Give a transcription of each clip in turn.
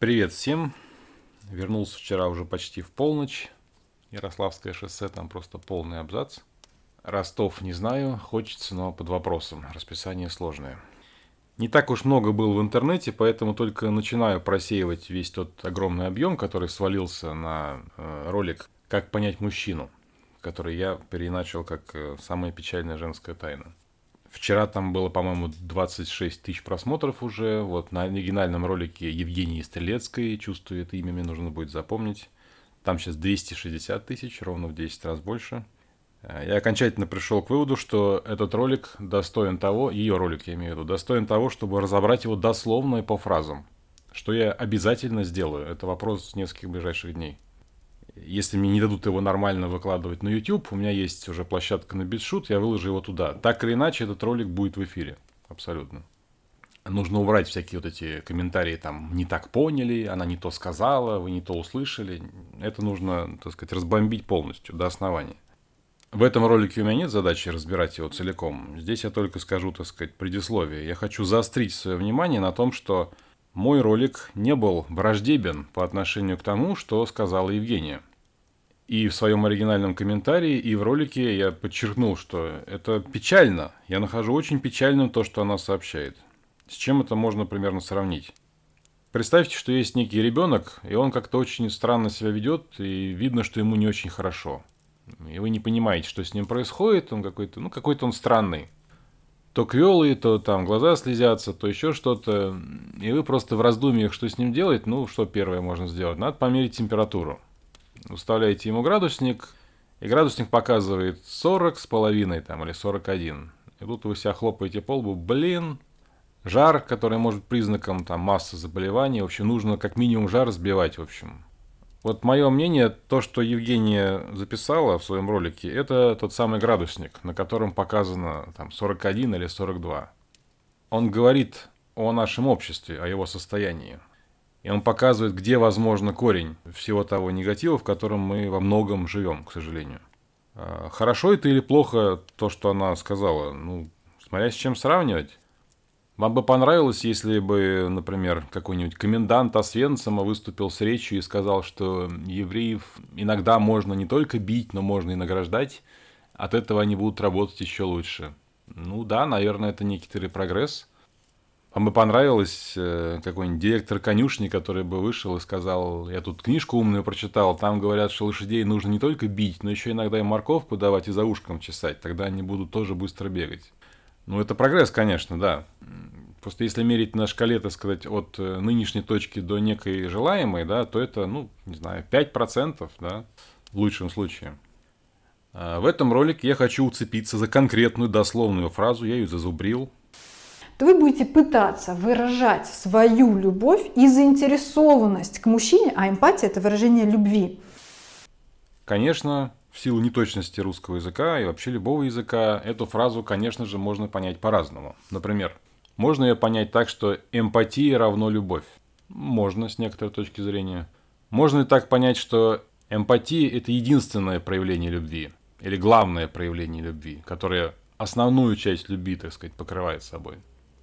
Привет всем. Вернулся вчера уже почти в полночь. Ярославское шоссе, там просто полный абзац. Ростов не знаю, хочется, но под вопросом. Расписание сложное. Не так уж много был в интернете, поэтому только начинаю просеивать весь тот огромный объем, который свалился на э, ролик «Как понять мужчину», который я переначал как э, «Самая печальная женская тайна». Вчера там было, по-моему, 26 тысяч просмотров уже. Вот на оригинальном ролике Евгении Стрелецкой, чувствую это имя, мне нужно будет запомнить. Там сейчас 260 тысяч, ровно в 10 раз больше. Э, я окончательно пришел к выводу, что этот ролик достоин того, ее ролик я имею в виду, достоин того, чтобы разобрать его дословно и по фразам. Что я обязательно сделаю. Это вопрос нескольких ближайших дней если мне не дадут его нормально выкладывать на YouTube, у меня есть уже площадка на BitShoot, я выложу его туда. Так или иначе, этот ролик будет в эфире. Абсолютно. Нужно убрать всякие вот эти комментарии, там, не так поняли, она не то сказала, вы не то услышали. Это нужно, так сказать, разбомбить полностью, до основания. В этом ролике у меня нет задачи разбирать его целиком. Здесь я только скажу, так сказать, предисловие. Я хочу заострить свое внимание на том, что мой ролик не был враждебен по отношению к тому, что сказала Евгения. И в своем оригинальном комментарии, и в ролике я подчеркнул, что это печально. Я нахожу очень печальным то, что она сообщает. С чем это можно примерно сравнить? Представьте, что есть некий ребенок, и он как-то очень странно себя ведет, и видно, что ему не очень хорошо. И вы не понимаете, что с ним происходит, он какой-то, ну, какой-то он странный. То квелый, то там глаза слезятся, то еще что-то. И вы просто в раздумьях, что с ним делать, ну, что первое можно сделать? Надо померить температуру вставляете ему градусник, и градусник показывает 40 с половиной там, или 41. И тут вы себя хлопаете по лбу, блин, жар, который может признаком там, массы заболеваний, в общем, нужно как минимум жар сбивать, в общем. Вот мое мнение, то, что Евгения записала в своем ролике, это тот самый градусник, на котором показано там 41 или 42. Он говорит о нашем обществе, о его состоянии. И он показывает, где возможно корень всего того негатива, в котором мы во многом живем, к сожалению. А, хорошо это или плохо то, что она сказала? Ну, смотря с чем сравнивать. Вам бы понравилось, если бы, например, какой-нибудь комендант Освенцима выступил с речью и сказал, что евреев иногда можно не только бить, но можно и награждать. От этого они будут работать еще лучше. Ну да, наверное, это некоторый прогресс. Вам бы понравилось э, какой-нибудь директор конюшни, который бы вышел и сказал, я тут книжку умную прочитал, там говорят, что лошадей нужно не только бить, но еще иногда и морковку давать и за ушком чесать, тогда они будут тоже быстро бегать. Ну, это прогресс, конечно, да. Просто если мерить на шкале, так сказать, от э, нынешней точки до некой желаемой, да, то это, ну, не знаю, 5%, да, в лучшем случае. А в этом ролике я хочу уцепиться за конкретную дословную фразу, я ее зазубрил, то вы будете пытаться выражать свою любовь и заинтересованность к мужчине, а эмпатия – это выражение любви. Конечно, в силу неточности русского языка и вообще любого языка, эту фразу, конечно же, можно понять по-разному. Например, можно ее понять так, что эмпатия равно любовь. Можно с некоторой точки зрения. Можно и так понять, что эмпатия – это единственное проявление любви. Или главное проявление любви, которое основную часть любви, так сказать, покрывает собой.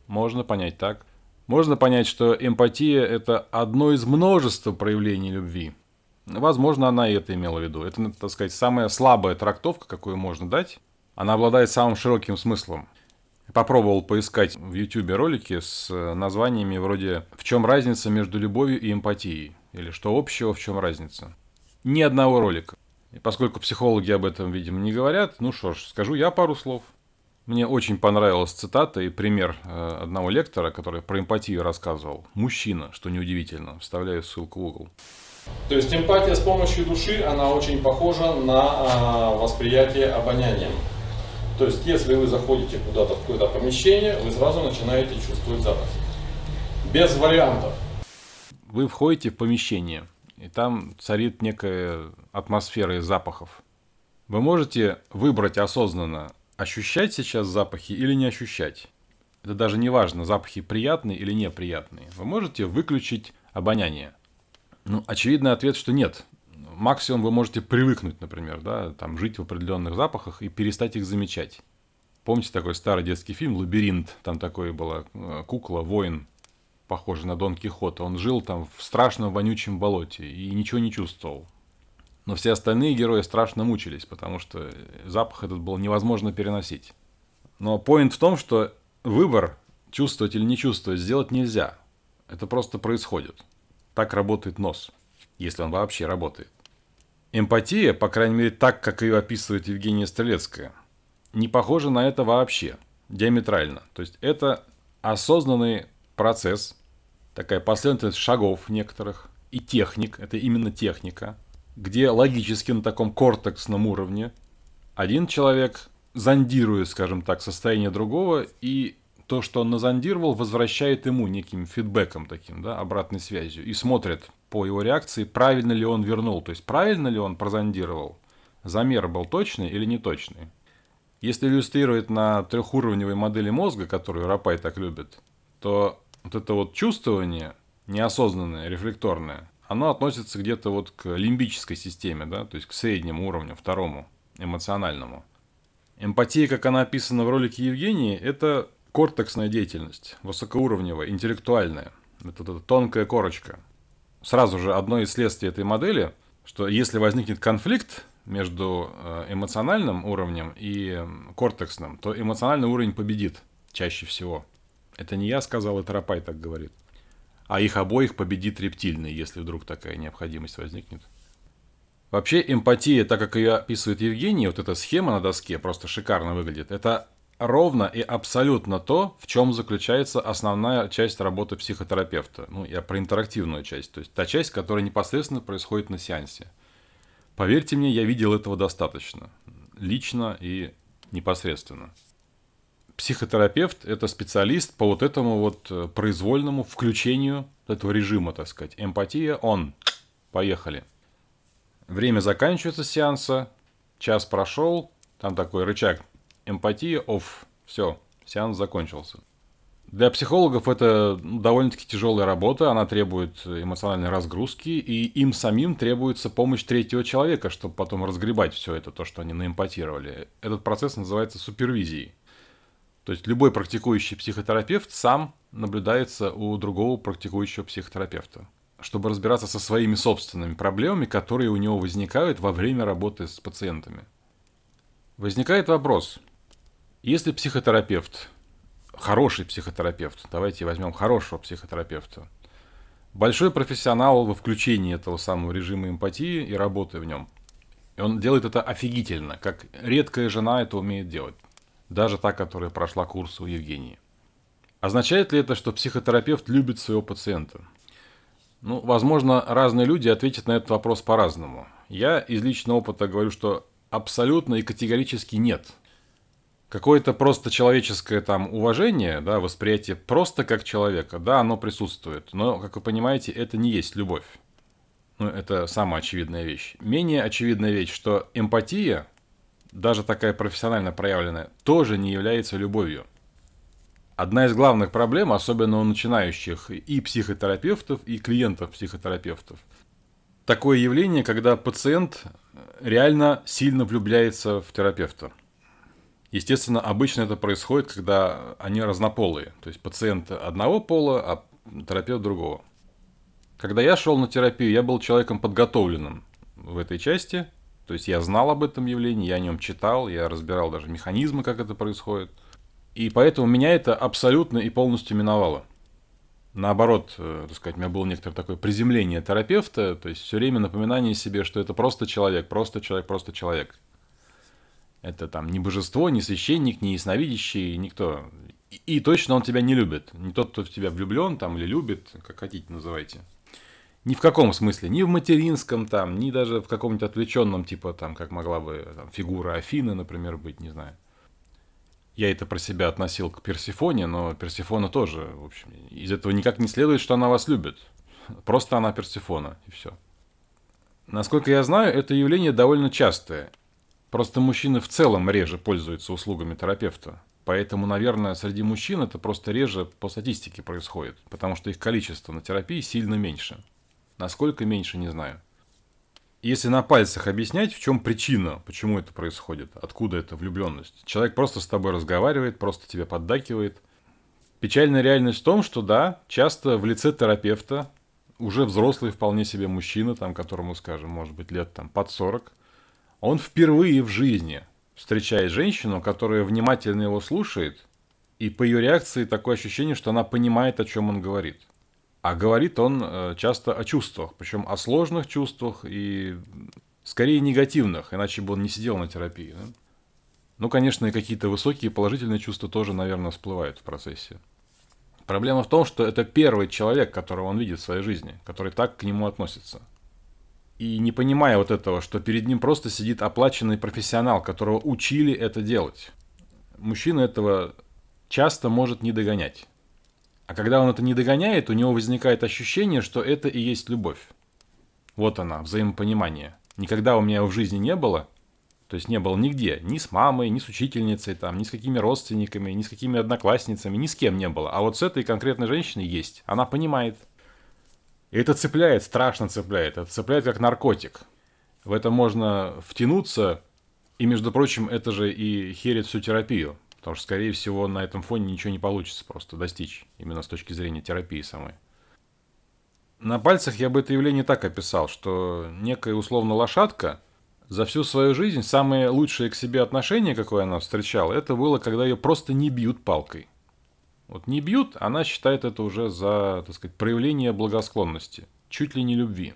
Можно понять так. Можно понять, что эмпатия – это одно из множества проявлений любви. Возможно, она и это имела в виду. Это, так сказать, самая слабая трактовка, какую можно дать. Она обладает самым широким смыслом. Попробовал поискать в YouTube ролики с названиями вроде «В чем разница между любовью и эмпатией?» или «Что общего, в чем разница?» Ни одного ролика. И поскольку психологи об этом, видимо, не говорят, ну что ж, скажу я пару слов – мне очень понравилась цитата и пример э, одного лектора, который про эмпатию рассказывал. Мужчина, что неудивительно. Вставляю ссылку в угол. То есть эмпатия с помощью души, она очень похожа на а, восприятие обонянием. То есть если вы заходите куда-то в какое-то помещение, вы сразу начинаете чувствовать запах. Без вариантов. Вы входите в помещение, и там царит некая атмосфера из запахов. Вы можете выбрать осознанно, ощущать сейчас запахи или не ощущать. Это даже не важно, запахи приятные или неприятные. Вы можете выключить обоняние. Ну, очевидный ответ, что нет. Максимум вы можете привыкнуть, например, да, там, жить в определенных запахах и перестать их замечать. Помните такой старый детский фильм «Лабиринт»? Там такой была э, кукла, воин. похожий на Дон Кихота. Он жил там в страшном вонючем болоте и ничего не чувствовал. Но все остальные герои страшно мучились, потому что запах этот был невозможно переносить. Но поинт в том, что выбор, чувствовать или не чувствовать, сделать нельзя. Это просто происходит. Так работает нос, если он вообще работает. Эмпатия, по крайней мере так, как ее описывает Евгения Стрелецкая, не похожа на это вообще, диаметрально. То есть это осознанный процесс, такая последовательность шагов некоторых, и техник, это именно техника – где логически на таком кортексном уровне один человек зондирует, скажем так, состояние другого, и то, что он назондировал, возвращает ему неким фидбэком таким, да, обратной связью, и смотрит по его реакции, правильно ли он вернул, то есть правильно ли он прозондировал, замер был точный или неточный. Если иллюстрировать на трехуровневой модели мозга, которую Рапай так любит, то вот это вот чувствование, неосознанное, рефлекторное, оно относится где-то вот к лимбической системе, да, то есть к среднему уровню, второму, эмоциональному. Эмпатия, как она описана в ролике Евгении, это кортексная деятельность, высокоуровневая, интеллектуальная. Это, это тонкая корочка. Сразу же одно из следствий этой модели, что если возникнет конфликт между э, эмоциональным уровнем и кортексным, то эмоциональный уровень победит чаще всего. Это не я сказал, это Рапай так говорит а их обоих победит рептильный, если вдруг такая необходимость возникнет. Вообще эмпатия, так как ее описывает Евгений, вот эта схема на доске просто шикарно выглядит, это ровно и абсолютно то, в чем заключается основная часть работы психотерапевта. Ну, я про интерактивную часть, то есть та часть, которая непосредственно происходит на сеансе. Поверьте мне, я видел этого достаточно. Лично и непосредственно психотерапевт – это специалист по вот этому вот э, произвольному включению этого режима, так сказать. Эмпатия – он. Поехали. Время заканчивается сеанса, час прошел, там такой рычаг эмпатия, оф, все, сеанс закончился. Для психологов это довольно-таки тяжелая работа, она требует эмоциональной разгрузки, и им самим требуется помощь третьего человека, чтобы потом разгребать все это, то, что они наэмпатировали. Этот процесс называется супервизией. То есть любой практикующий психотерапевт сам наблюдается у другого практикующего психотерапевта, чтобы разбираться со своими собственными проблемами, которые у него возникают во время работы с пациентами. Возникает вопрос, если психотерапевт, хороший психотерапевт, давайте возьмем хорошего психотерапевта, большой профессионал во включении этого самого режима эмпатии и работы в нем, и он делает это офигительно, как редкая жена это умеет делать даже та, которая прошла курс у Евгении. Означает ли это, что психотерапевт любит своего пациента? Ну, возможно, разные люди ответят на этот вопрос по-разному. Я из личного опыта говорю, что абсолютно и категорически нет. Какое-то просто человеческое там уважение, да, восприятие просто как человека, да, оно присутствует. Но, как вы понимаете, это не есть любовь. Ну, это самая очевидная вещь. Менее очевидная вещь, что эмпатия даже такая профессионально проявленная, тоже не является любовью. Одна из главных проблем, особенно у начинающих и психотерапевтов, и клиентов психотерапевтов, такое явление, когда пациент реально сильно влюбляется в терапевта. Естественно, обычно это происходит, когда они разнополые, то есть пациент одного пола, а терапевт другого. Когда я шел на терапию, я был человеком подготовленным в этой части – то есть я знал об этом явлении, я о нем читал, я разбирал даже механизмы, как это происходит. И поэтому меня это абсолютно и полностью миновало. Наоборот, э, так сказать, у меня было некоторое такое приземление терапевта, то есть все время напоминание себе, что это просто человек, просто человек, просто человек. Это там не божество, не священник, не ясновидящий, никто. И, и точно он тебя не любит. Не тот, кто в тебя влюблен там или любит, как хотите называйте. Ни в каком смысле, ни в материнском там, ни даже в каком-нибудь отвлеченном, типа там, как могла бы там, фигура Афины, например, быть, не знаю. Я это про себя относил к Персифоне, но Персифона тоже, в общем, из этого никак не следует, что она вас любит. Просто она Персифона, и все. Насколько я знаю, это явление довольно частое. Просто мужчины в целом реже пользуются услугами терапевта. Поэтому, наверное, среди мужчин это просто реже по статистике происходит, потому что их количество на терапии сильно меньше. Насколько меньше, не знаю. Если на пальцах объяснять, в чем причина, почему это происходит, откуда эта влюбленность. Человек просто с тобой разговаривает, просто тебе поддакивает. Печальная реальность в том, что да, часто в лице терапевта, уже взрослый вполне себе мужчина, там, которому, скажем, может быть лет там под 40, он впервые в жизни встречает женщину, которая внимательно его слушает, и по ее реакции такое ощущение, что она понимает, о чем он говорит. А говорит он э, часто о чувствах, причем о сложных чувствах и скорее негативных, иначе бы он не сидел на терапии. Да? Ну, конечно, и какие-то высокие положительные чувства тоже, наверное, всплывают в процессе. Проблема в том, что это первый человек, которого он видит в своей жизни, который так к нему относится. И не понимая вот этого, что перед ним просто сидит оплаченный профессионал, которого учили это делать. Мужчина этого часто может не догонять. А когда он это не догоняет, у него возникает ощущение, что это и есть любовь. Вот она, взаимопонимание. Никогда у меня его в жизни не было, то есть не было нигде, ни с мамой, ни с учительницей, там, ни с какими родственниками, ни с какими одноклассницами, ни с кем не было. А вот с этой конкретной женщиной есть. Она понимает. И это цепляет, страшно цепляет. Это цепляет как наркотик. В это можно втянуться, и, между прочим, это же и херит всю терапию. Потому что, скорее всего, на этом фоне ничего не получится просто достичь, именно с точки зрения терапии самой. На пальцах я бы это явление так описал, что некая условно лошадка – за всю свою жизнь самое лучшее к себе отношение, какое она встречала, это было, когда ее просто не бьют палкой. Вот не бьют, она считает это уже за, так сказать, проявление благосклонности, чуть ли не любви.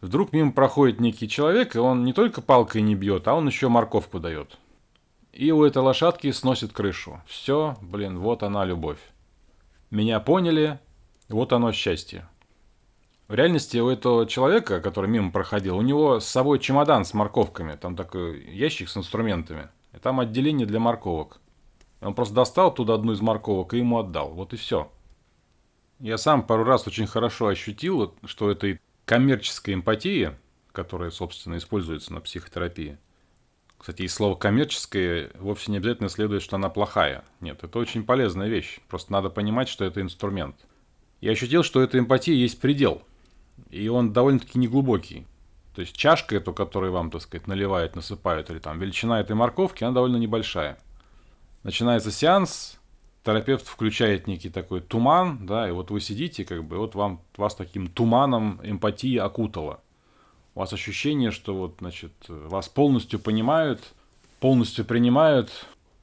Вдруг мимо проходит некий человек, и он не только палкой не бьет, а он еще морковку дает. И у этой лошадки сносит крышу. Все, блин, вот она любовь. Меня поняли, вот оно счастье. В реальности у этого человека, который мимо проходил, у него с собой чемодан с морковками, там такой ящик с инструментами, и там отделение для морковок. Он просто достал туда одну из морковок и ему отдал. Вот и все. Я сам пару раз очень хорошо ощутил, что этой коммерческой эмпатии, которая, собственно, используется на психотерапии, кстати, и слово «коммерческое» вовсе не обязательно следует, что она плохая. Нет, это очень полезная вещь. Просто надо понимать, что это инструмент. Я ощутил, что этой эмпатии есть предел – и он довольно-таки неглубокий. То есть чашка эту, которую вам, так сказать, наливают, насыпают, или там величина этой морковки, она довольно небольшая. Начинается сеанс, терапевт включает некий такой туман, да, и вот вы сидите, как бы, вот вам, вас таким туманом эмпатии окутало. У вас ощущение, что вот, значит, вас полностью понимают, полностью принимают.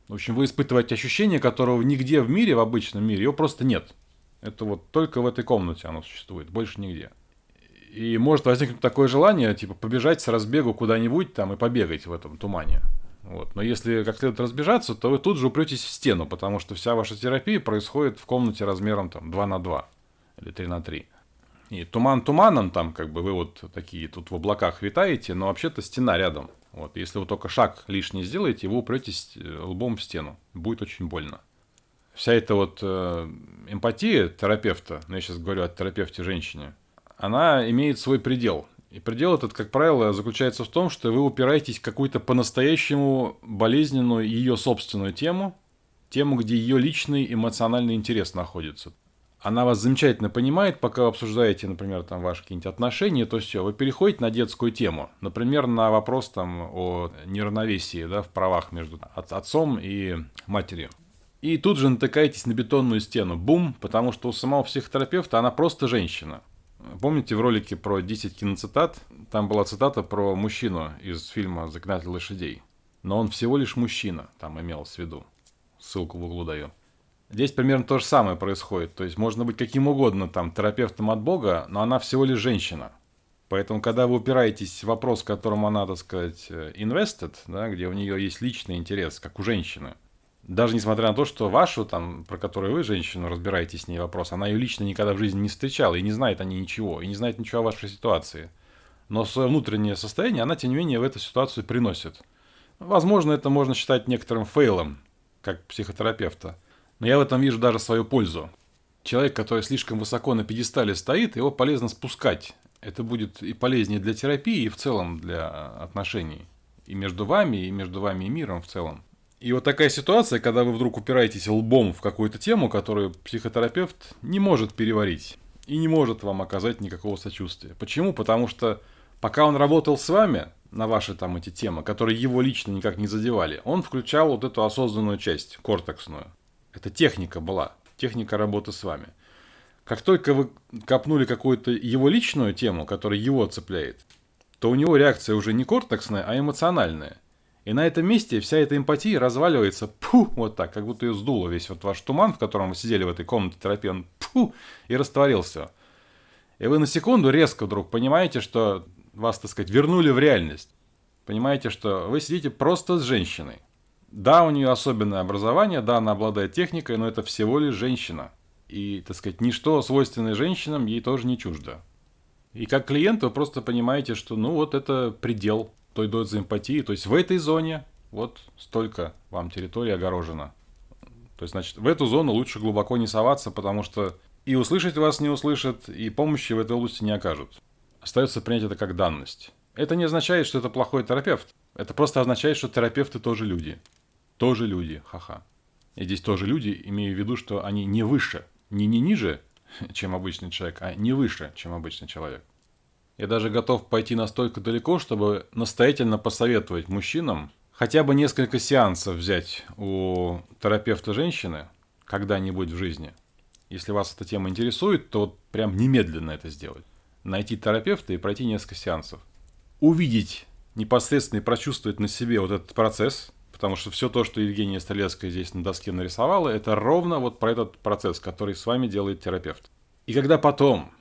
В общем, вы испытываете ощущение, которого нигде в мире, в обычном мире, его просто нет. Это вот только в этой комнате оно существует, больше нигде. И может возникнуть такое желание, типа, побежать с разбегу куда-нибудь там и побегать в этом тумане. Вот. Но если как следует разбежаться, то вы тут же упретесь в стену, потому что вся ваша терапия происходит в комнате размером там 2 на 2 или 3 на 3. И туман туманом, там как бы вы вот такие тут в облаках витаете, но вообще-то стена рядом. Вот. Если вы только шаг лишний сделаете, вы упретесь э, лбом в стену. Будет очень больно. Вся эта вот э, эмпатия терапевта, ну я сейчас говорю о терапевте женщине, она имеет свой предел. И предел этот, как правило, заключается в том, что вы упираетесь в какую-то по-настоящему болезненную ее собственную тему, тему, где ее личный эмоциональный интерес находится. Она вас замечательно понимает, пока вы обсуждаете, например, там ваши какие-нибудь отношения, то все, вы переходите на детскую тему. Например, на вопрос там о неравновесии да, в правах между отцом и матерью. И тут же натыкаетесь на бетонную стену. Бум, потому что у самого психотерапевта она просто женщина. Помните в ролике про 10 киноцитат? Там была цитата про мужчину из фильма «Заклинатель лошадей». Но он всего лишь мужчина, там имелось в виду. Ссылку в углу даю. Здесь примерно то же самое происходит. То есть можно быть каким угодно там терапевтом от Бога, но она всего лишь женщина. Поэтому, когда вы упираетесь в вопрос, которому она, так сказать, invested, да, где у нее есть личный интерес, как у женщины, даже несмотря на то, что вашу, там, про которую вы, женщину, разбираетесь с ней вопрос, она ее лично никогда в жизни не встречала и не знает о ней ничего, и не знает ничего о вашей ситуации. Но свое внутреннее состояние она, тем не менее, в эту ситуацию приносит. Возможно, это можно считать некоторым фейлом, как психотерапевта. Но я в этом вижу даже свою пользу. Человек, который слишком высоко на пьедестале стоит, его полезно спускать. Это будет и полезнее для терапии, и в целом для отношений. И между вами, и между вами и миром в целом. И вот такая ситуация, когда вы вдруг упираетесь лбом в какую-то тему, которую психотерапевт не может переварить и не может вам оказать никакого сочувствия. Почему? Потому что пока он работал с вами на ваши там эти темы, которые его лично никак не задевали, он включал вот эту осознанную часть, кортексную. Это техника была, техника работы с вами. Как только вы копнули какую-то его личную тему, которая его цепляет, то у него реакция уже не кортексная, а эмоциональная. И на этом месте вся эта эмпатия разваливается, пу, вот так, как будто ее сдуло весь вот ваш туман, в котором вы сидели в этой комнате терапии, он пу, и растворился. И вы на секунду резко вдруг понимаете, что вас, так сказать, вернули в реальность. Понимаете, что вы сидите просто с женщиной. Да, у нее особенное образование, да, она обладает техникой, но это всего лишь женщина. И, так сказать, ничто свойственное женщинам ей тоже не чуждо. И как клиент вы просто понимаете, что ну вот это предел той дозы эмпатии. То есть в этой зоне вот столько вам территории огорожено. То есть, значит, в эту зону лучше глубоко не соваться, потому что и услышать вас не услышат, и помощи в этой области не окажут. Остается принять это как данность. Это не означает, что это плохой терапевт. Это просто означает, что терапевты тоже люди. Тоже люди, ха-ха. И здесь тоже люди, имею в виду, что они не выше, не, не ниже, чем обычный человек, а не выше, чем обычный человек. Я даже готов пойти настолько далеко, чтобы настоятельно посоветовать мужчинам хотя бы несколько сеансов взять у терапевта женщины когда-нибудь в жизни. Если вас эта тема интересует, то вот прям немедленно это сделать. Найти терапевта и пройти несколько сеансов. Увидеть непосредственно и прочувствовать на себе вот этот процесс, потому что все то, что Евгения Стрелецкая здесь на доске нарисовала, это ровно вот про этот процесс, который с вами делает терапевт. И когда потом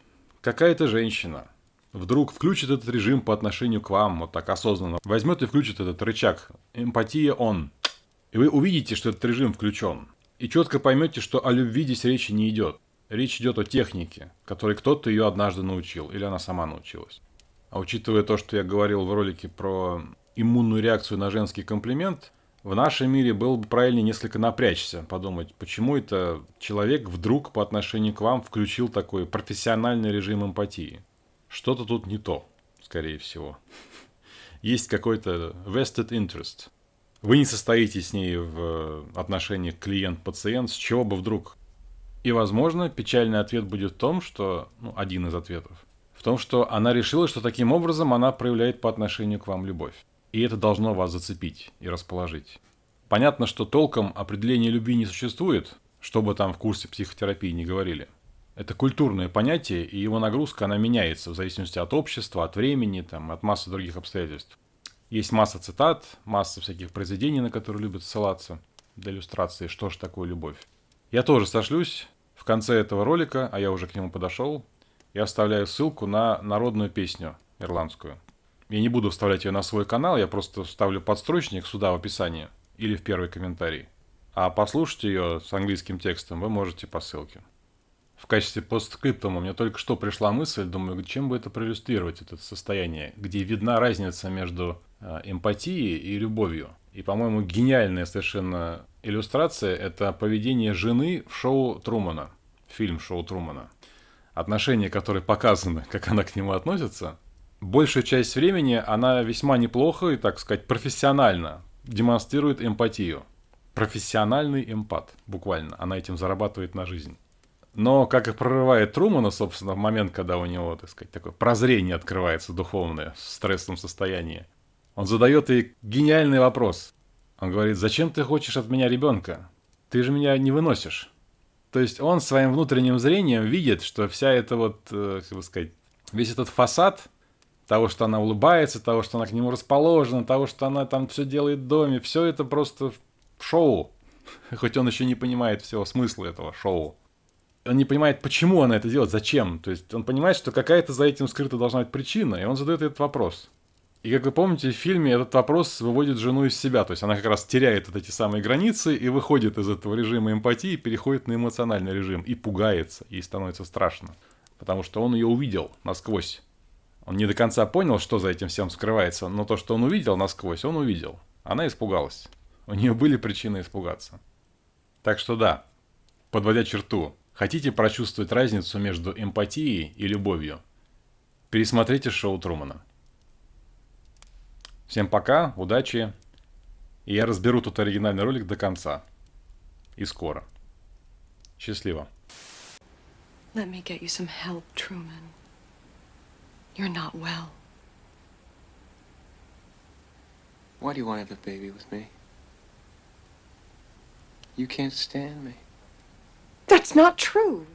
какая-то женщина вдруг включит этот режим по отношению к вам, вот так осознанно, возьмет и включит этот рычаг «эмпатия он», и вы увидите, что этот режим включен, и четко поймете, что о любви здесь речи не идет. Речь идет о технике, которой кто-то ее однажды научил, или она сама научилась. А учитывая то, что я говорил в ролике про иммунную реакцию на женский комплимент, в нашем мире было бы правильнее несколько напрячься, подумать, почему это человек вдруг по отношению к вам включил такой профессиональный режим эмпатии. Что-то тут не то, скорее всего. Есть какой-то vested interest. Вы не состоите с ней в отношениях клиент-пациент, с чего бы вдруг. И, возможно, печальный ответ будет в том, что, ну, один из ответов, в том, что она решила, что таким образом она проявляет по отношению к вам любовь. И это должно вас зацепить и расположить. Понятно, что толком определения любви не существует, что бы там в курсе психотерапии не говорили – это культурное понятие, и его нагрузка, она меняется в зависимости от общества, от времени, там, от массы других обстоятельств. Есть масса цитат, масса всяких произведений, на которые любят ссылаться для иллюстрации, что же такое любовь. Я тоже сошлюсь в конце этого ролика, а я уже к нему подошел, я оставляю ссылку на народную песню ирландскую. Я не буду вставлять ее на свой канал, я просто вставлю подстрочник сюда в описании или в первый комментарий. А послушать ее с английским текстом вы можете по ссылке в качестве постскриптума мне только что пришла мысль, думаю, чем бы это проиллюстрировать, это состояние, где видна разница между э, эмпатией и любовью. И, по-моему, гениальная совершенно иллюстрация – это поведение жены в шоу Трумана, фильм шоу Трумана. Отношения, которые показаны, как она к нему относится, большую часть времени она весьма неплохо и, так сказать, профессионально демонстрирует эмпатию. Профессиональный эмпат, буквально. Она этим зарабатывает на жизнь. Но как и прорывает Трумана, собственно, в момент, когда у него, так сказать, такое прозрение открывается духовное в стрессовом состоянии, он задает ей гениальный вопрос. Он говорит, зачем ты хочешь от меня ребенка? Ты же меня не выносишь. То есть он своим внутренним зрением видит, что вся эта вот, э, как бы сказать, весь этот фасад того, что она улыбается, того, что она к нему расположена, того, что она там все делает в доме, все это просто шоу. Хоть он еще не понимает всего смысла этого шоу он не понимает, почему она это делает, зачем. То есть он понимает, что какая-то за этим скрыта должна быть причина, и он задает этот вопрос. И как вы помните, в фильме этот вопрос выводит жену из себя. То есть она как раз теряет вот эти самые границы и выходит из этого режима эмпатии, переходит на эмоциональный режим и пугается, ей становится страшно. Потому что он ее увидел насквозь. Он не до конца понял, что за этим всем скрывается, но то, что он увидел насквозь, он увидел. Она испугалась. У нее были причины испугаться. Так что да, подводя черту, Хотите прочувствовать разницу между эмпатией и любовью? Пересмотрите шоу Трумана. Всем пока, удачи. И я разберу тут оригинальный ролик до конца. И скоро. Счастливо. Let me get you some help, Truman. You're not well. Why do you want to have a baby with me? You can't stand me. That's not true.